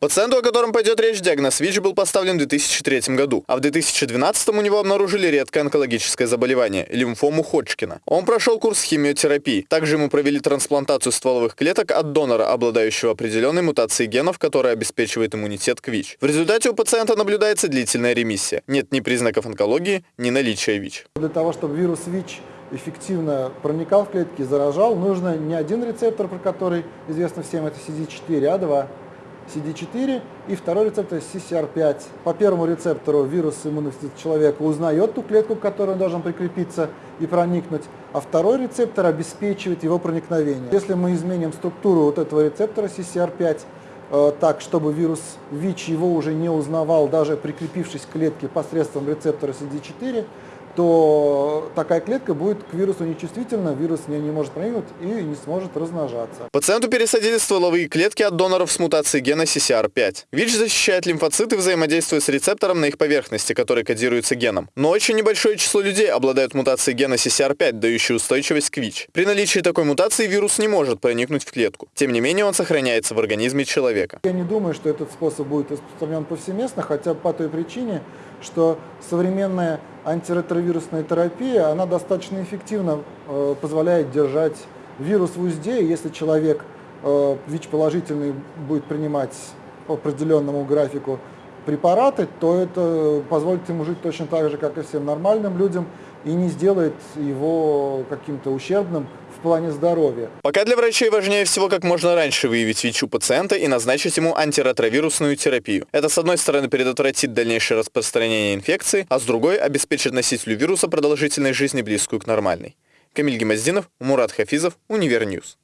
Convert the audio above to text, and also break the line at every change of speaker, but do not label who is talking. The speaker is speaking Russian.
Пациенту, о котором пойдет речь, диагноз ВИЧ был поставлен в 2003 году, а в 2012 у него обнаружили редкое онкологическое заболевание – лимфому Ходжкина. Он прошел курс химиотерапии. Также ему провели трансплантацию стволовых клеток от донора, обладающего определенной мутацией генов, которая обеспечивает иммунитет к ВИЧ. В результате у пациента наблюдается длительная ремиссия. Нет ни признаков онкологии, ни наличия ВИЧ.
Для того, чтобы вирус ВИЧ эффективно проникал в клетки и заражал, нужно не один рецептор, про который известно всем, это CD4, а два. CD4 и второй рецептор CCR5. По первому рецептору вирус иммунности человека узнает ту клетку, к которой он должен прикрепиться и проникнуть, а второй рецептор обеспечивает его проникновение. Если мы изменим структуру вот этого рецептора CCR5 э, так, чтобы вирус ВИЧ его уже не узнавал, даже прикрепившись к клетке посредством рецептора CD4, то такая клетка будет к вирусу нечувствительна, вирус не, не может проникнуть и не сможет размножаться.
Пациенту пересадили стволовые клетки от доноров с мутацией гена CCR5. ВИЧ защищает лимфоциты, взаимодействуя с рецептором на их поверхности, который кодируется геном. Но очень небольшое число людей обладают мутацией гена CCR5, дающей устойчивость к ВИЧ. При наличии такой мутации вирус не может проникнуть в клетку. Тем не менее, он сохраняется в организме человека.
Я не думаю, что этот способ будет распространен повсеместно, хотя по той причине, что современная антиретровирусная терапия, она достаточно эффективно э, позволяет держать вирус в узде, если человек э, ВИЧ-положительный будет принимать по определенному графику препараты, то это позволит ему жить точно так же, как и всем нормальным людям, и не сделает его каким-то ущербным в плане здоровья.
Пока для врачей важнее всего как можно раньше выявить ВИЧ у пациента и назначить ему антиретровирусную терапию. Это, с одной стороны, предотвратит дальнейшее распространение инфекции, а с другой – обеспечит носителю вируса продолжительной жизни, близкую к нормальной. Камиль Гемоздинов, Мурат Хафизов, Универньюз.